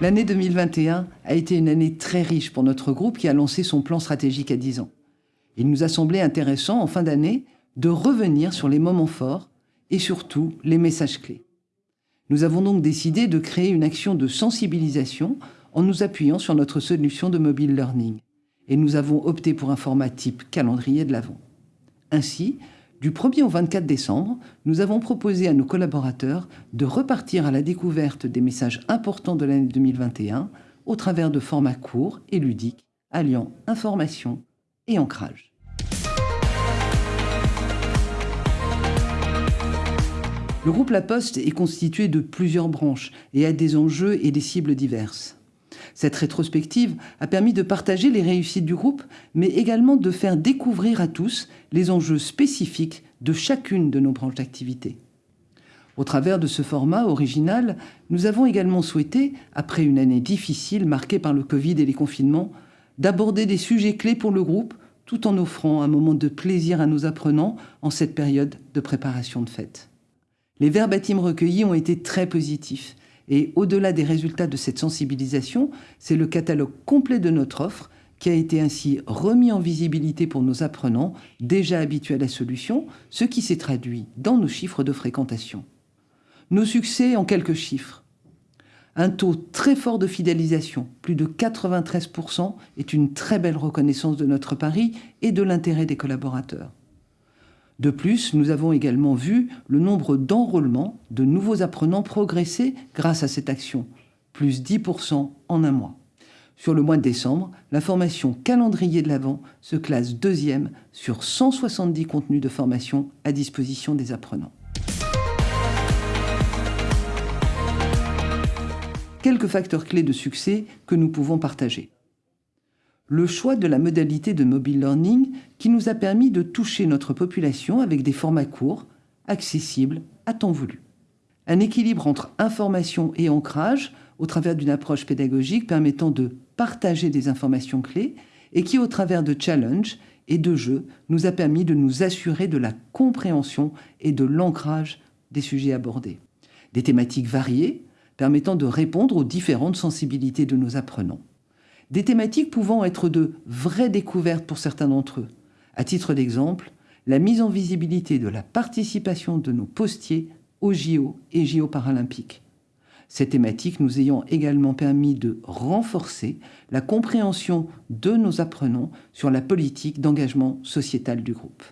L'année 2021 a été une année très riche pour notre groupe qui a lancé son plan stratégique à 10 ans. Il nous a semblé intéressant, en fin d'année, de revenir sur les moments forts et surtout les messages clés. Nous avons donc décidé de créer une action de sensibilisation en nous appuyant sur notre solution de mobile learning. Et nous avons opté pour un format type calendrier de l'Avent. Ainsi, du 1er au 24 décembre, nous avons proposé à nos collaborateurs de repartir à la découverte des messages importants de l'année 2021 au travers de formats courts et ludiques, alliant information et ancrage. Le groupe La Poste est constitué de plusieurs branches et a des enjeux et des cibles diverses. Cette rétrospective a permis de partager les réussites du groupe, mais également de faire découvrir à tous les enjeux spécifiques de chacune de nos branches d'activité. Au travers de ce format original, nous avons également souhaité, après une année difficile marquée par le Covid et les confinements, d'aborder des sujets clés pour le groupe tout en offrant un moment de plaisir à nos apprenants en cette période de préparation de fête. Les verbatims recueillis ont été très positifs et au-delà des résultats de cette sensibilisation, c'est le catalogue complet de notre offre qui a été ainsi remis en visibilité pour nos apprenants déjà habitués à la solution, ce qui s'est traduit dans nos chiffres de fréquentation. Nos succès en quelques chiffres. Un taux très fort de fidélisation, plus de 93%, est une très belle reconnaissance de notre pari et de l'intérêt des collaborateurs. De plus, nous avons également vu le nombre d'enrôlements de nouveaux apprenants progresser grâce à cette action, plus 10% en un mois. Sur le mois de décembre, la formation calendrier de l'Avent se classe deuxième sur 170 contenus de formation à disposition des apprenants. Quelques facteurs clés de succès que nous pouvons partager le choix de la modalité de mobile learning qui nous a permis de toucher notre population avec des formats courts, accessibles à temps voulu. Un équilibre entre information et ancrage au travers d'une approche pédagogique permettant de partager des informations clés et qui, au travers de challenges et de jeux, nous a permis de nous assurer de la compréhension et de l'ancrage des sujets abordés. Des thématiques variées permettant de répondre aux différentes sensibilités de nos apprenants des thématiques pouvant être de vraies découvertes pour certains d'entre eux. À titre d'exemple, la mise en visibilité de la participation de nos postiers aux JO et JO paralympiques. Ces thématiques nous ayant également permis de renforcer la compréhension de nos apprenants sur la politique d'engagement sociétal du groupe.